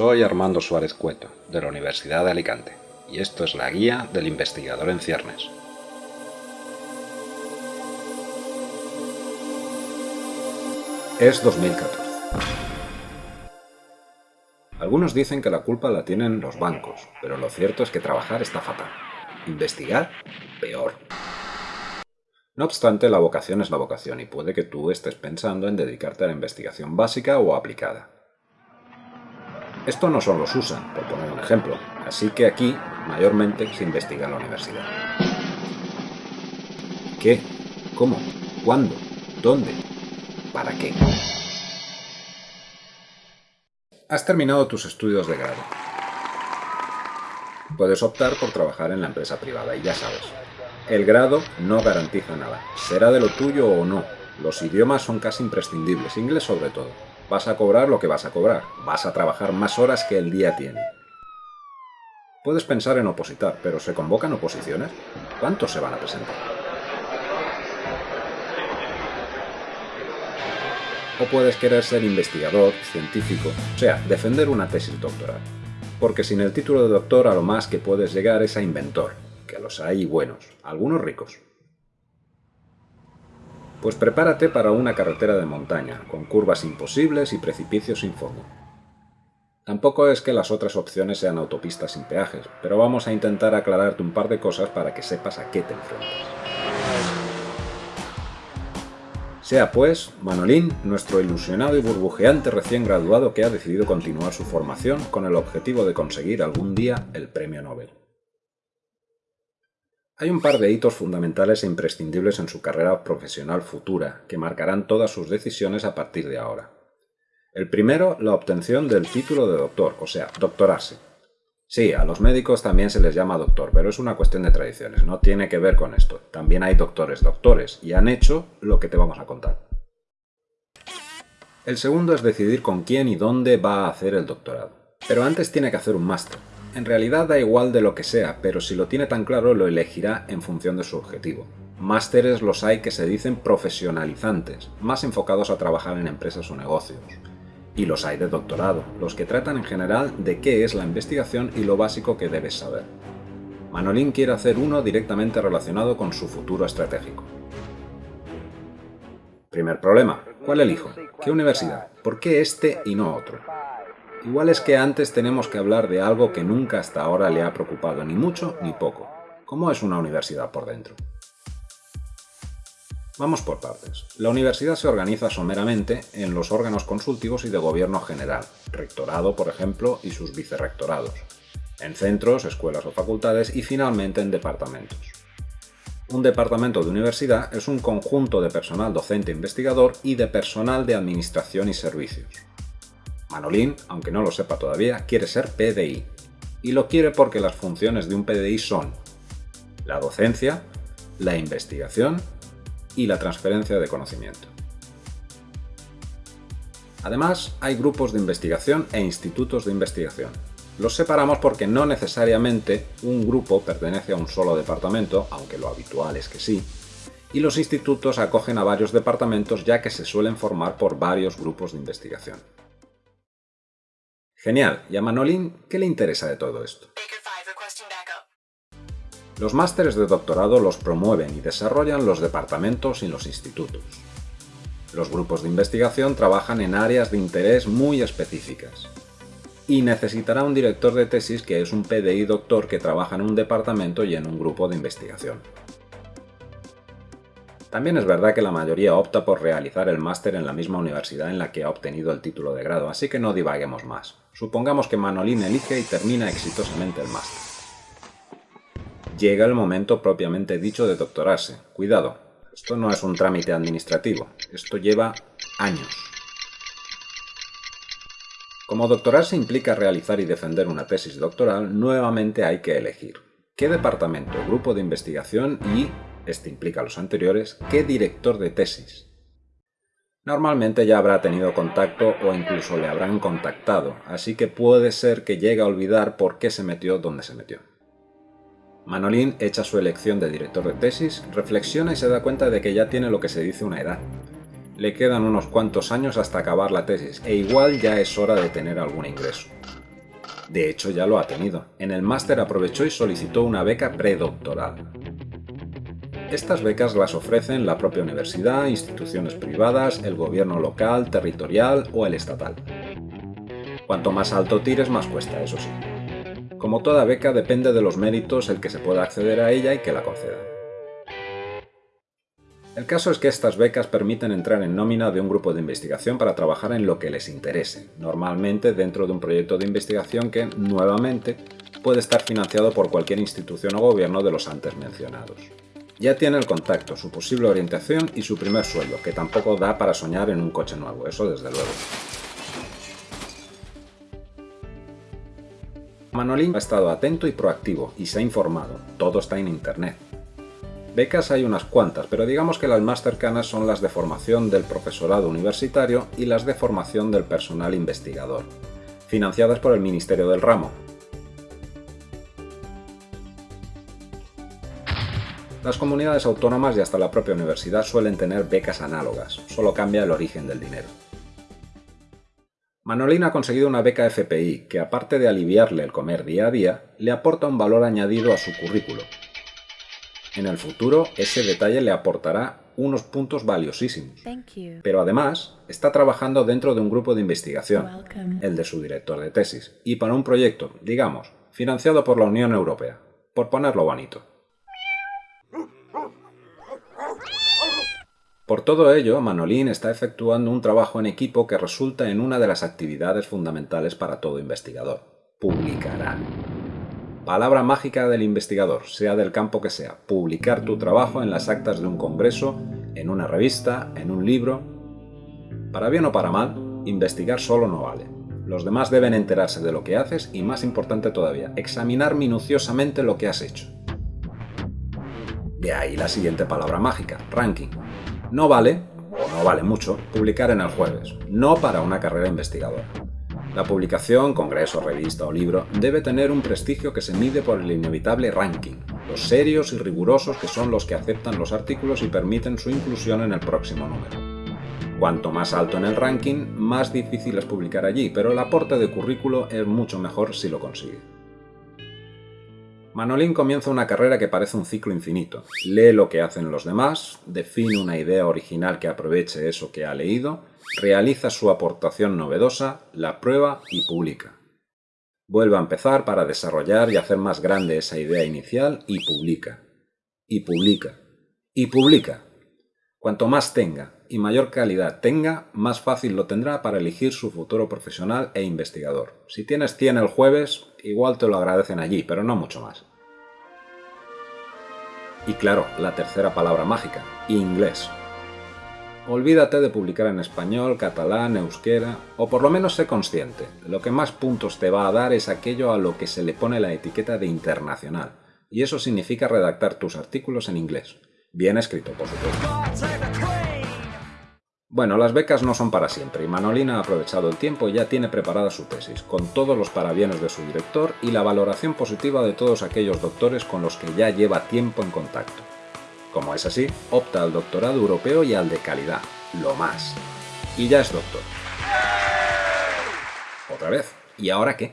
Soy Armando Suárez Cueto, de la Universidad de Alicante, y esto es la guía del investigador en ciernes. Es 2014. Algunos dicen que la culpa la tienen los bancos, pero lo cierto es que trabajar está fatal. Investigar, peor. No obstante, la vocación es la vocación y puede que tú estés pensando en dedicarte a la investigación básica o aplicada. Esto no solo los usan, por poner un ejemplo, así que aquí mayormente se investiga en la universidad. ¿Qué? ¿Cómo? ¿Cuándo? ¿Dónde? ¿Para qué? Has terminado tus estudios de grado. Puedes optar por trabajar en la empresa privada y ya sabes, el grado no garantiza nada. Será de lo tuyo o no. Los idiomas son casi imprescindibles, inglés sobre todo. Vas a cobrar lo que vas a cobrar. Vas a trabajar más horas que el día tiene. Puedes pensar en opositar, pero ¿se convocan oposiciones? ¿Cuántos se van a presentar? O puedes querer ser investigador, científico, o sea, defender una tesis doctoral. Porque sin el título de doctor a lo más que puedes llegar es a inventor, que los hay buenos, algunos ricos. Pues prepárate para una carretera de montaña, con curvas imposibles y precipicios sin fondo. Tampoco es que las otras opciones sean autopistas sin peajes, pero vamos a intentar aclararte un par de cosas para que sepas a qué te enfrentas. Sea pues Manolín, nuestro ilusionado y burbujeante recién graduado que ha decidido continuar su formación con el objetivo de conseguir algún día el premio Nobel. Hay un par de hitos fundamentales e imprescindibles en su carrera profesional futura, que marcarán todas sus decisiones a partir de ahora. El primero, la obtención del título de doctor, o sea, doctorarse. Sí, a los médicos también se les llama doctor, pero es una cuestión de tradiciones, no tiene que ver con esto. También hay doctores doctores, y han hecho lo que te vamos a contar. El segundo es decidir con quién y dónde va a hacer el doctorado. Pero antes tiene que hacer un máster. En realidad da igual de lo que sea, pero si lo tiene tan claro lo elegirá en función de su objetivo. Másteres los hay que se dicen profesionalizantes, más enfocados a trabajar en empresas o negocios. Y los hay de doctorado, los que tratan en general de qué es la investigación y lo básico que debes saber. Manolín quiere hacer uno directamente relacionado con su futuro estratégico. Primer problema, ¿cuál elijo? ¿Qué universidad? ¿Por qué este y no otro? Igual es que antes tenemos que hablar de algo que nunca hasta ahora le ha preocupado ni mucho ni poco. ¿Cómo es una universidad por dentro? Vamos por partes. La universidad se organiza someramente en los órganos consultivos y de gobierno general, rectorado, por ejemplo, y sus vicerrectorados, en centros, escuelas o facultades y finalmente en departamentos. Un departamento de universidad es un conjunto de personal docente investigador y de personal de administración y servicios. Manolín, aunque no lo sepa todavía, quiere ser PDI. Y lo quiere porque las funciones de un PDI son la docencia, la investigación y la transferencia de conocimiento. Además, hay grupos de investigación e institutos de investigación. Los separamos porque no necesariamente un grupo pertenece a un solo departamento, aunque lo habitual es que sí, y los institutos acogen a varios departamentos ya que se suelen formar por varios grupos de investigación. Genial, ¿y a Manolín qué le interesa de todo esto? Los másteres de doctorado los promueven y desarrollan los departamentos y los institutos. Los grupos de investigación trabajan en áreas de interés muy específicas. Y necesitará un director de tesis que es un PDI doctor que trabaja en un departamento y en un grupo de investigación. También es verdad que la mayoría opta por realizar el máster en la misma universidad en la que ha obtenido el título de grado, así que no divaguemos más. Supongamos que Manolín elige y termina exitosamente el máster. Llega el momento propiamente dicho de doctorarse. Cuidado, esto no es un trámite administrativo, esto lleva años. Como doctorarse implica realizar y defender una tesis doctoral, nuevamente hay que elegir qué departamento, grupo de investigación y este implica los anteriores, ¿qué director de tesis? Normalmente ya habrá tenido contacto o incluso le habrán contactado, así que puede ser que llegue a olvidar por qué se metió donde se metió. Manolín echa su elección de director de tesis, reflexiona y se da cuenta de que ya tiene lo que se dice una edad. Le quedan unos cuantos años hasta acabar la tesis, e igual ya es hora de tener algún ingreso. De hecho, ya lo ha tenido. En el máster aprovechó y solicitó una beca predoctoral. Estas becas las ofrecen la propia universidad, instituciones privadas, el gobierno local, territorial o el estatal. Cuanto más alto tires, más cuesta, eso sí. Como toda beca, depende de los méritos el que se pueda acceder a ella y que la conceda. El caso es que estas becas permiten entrar en nómina de un grupo de investigación para trabajar en lo que les interese, normalmente dentro de un proyecto de investigación que, nuevamente, puede estar financiado por cualquier institución o gobierno de los antes mencionados. Ya tiene el contacto, su posible orientación y su primer sueldo, que tampoco da para soñar en un coche nuevo, eso desde luego. Manolín ha estado atento y proactivo y se ha informado. Todo está en Internet. Becas hay unas cuantas, pero digamos que las más cercanas son las de formación del profesorado universitario y las de formación del personal investigador, financiadas por el Ministerio del Ramo. Las comunidades autónomas y hasta la propia universidad suelen tener becas análogas, solo cambia el origen del dinero. Manolín ha conseguido una beca FPI que, aparte de aliviarle el comer día a día, le aporta un valor añadido a su currículo. En el futuro, ese detalle le aportará unos puntos valiosísimos. Pero además, está trabajando dentro de un grupo de investigación, el de su director de tesis, y para un proyecto, digamos, financiado por la Unión Europea, por ponerlo bonito. Por todo ello, Manolín está efectuando un trabajo en equipo que resulta en una de las actividades fundamentales para todo investigador. Publicará. Palabra mágica del investigador, sea del campo que sea. Publicar tu trabajo en las actas de un congreso, en una revista, en un libro. Para bien o para mal, investigar solo no vale. Los demás deben enterarse de lo que haces y, más importante todavía, examinar minuciosamente lo que has hecho. De ahí la siguiente palabra mágica, ranking. No vale, o no vale mucho, publicar en el jueves, no para una carrera investigadora. La publicación, congreso, revista o libro, debe tener un prestigio que se mide por el inevitable ranking, los serios y rigurosos que son los que aceptan los artículos y permiten su inclusión en el próximo número. Cuanto más alto en el ranking, más difícil es publicar allí, pero el aporte de currículo es mucho mejor si lo consigue. Manolín comienza una carrera que parece un ciclo infinito. Lee lo que hacen los demás, define una idea original que aproveche eso que ha leído, realiza su aportación novedosa, la prueba y publica. Vuelve a empezar para desarrollar y hacer más grande esa idea inicial y publica. Y publica. Y publica. Cuanto más tenga y mayor calidad tenga, más fácil lo tendrá para elegir su futuro profesional e investigador. Si tienes 100 el jueves, igual te lo agradecen allí, pero no mucho más. Y claro, la tercera palabra mágica, inglés. Olvídate de publicar en español, catalán, euskera, o por lo menos sé consciente. Lo que más puntos te va a dar es aquello a lo que se le pone la etiqueta de internacional, y eso significa redactar tus artículos en inglés. Bien escrito, por supuesto. Bueno, las becas no son para siempre y Manolina ha aprovechado el tiempo y ya tiene preparada su tesis, con todos los parabienes de su director y la valoración positiva de todos aquellos doctores con los que ya lleva tiempo en contacto. Como es así, opta al doctorado europeo y al de calidad, lo más. Y ya es doctor. Otra vez. ¿Y ahora qué?